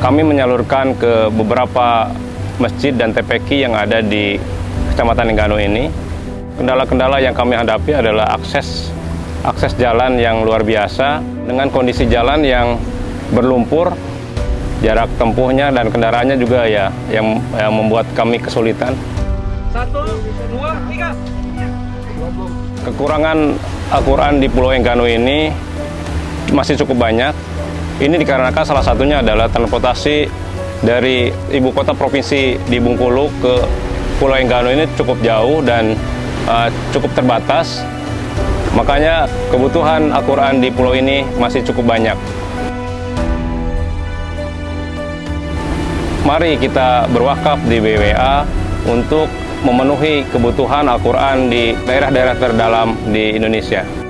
kami menyalurkan ke beberapa masjid dan TPQ yang ada di Kecamatan Enggano ini. Kendala-kendala yang kami hadapi adalah akses akses jalan yang luar biasa dengan kondisi jalan yang berlumpur, jarak tempuhnya dan kendaraannya juga ya yang, yang membuat kami kesulitan. Satu, dua, tiga. Kekurangan Al-Quran di Pulau Enggano ini masih cukup banyak. Ini dikarenakan salah satunya adalah transportasi dari ibu kota provinsi di Bengkulu ke Pulau Enggano ini cukup jauh dan uh, cukup terbatas. Makanya kebutuhan Al-Quran di pulau ini masih cukup banyak. Mari kita berwakaf di BWA untuk memenuhi kebutuhan Al-Quran di daerah-daerah terdalam di Indonesia.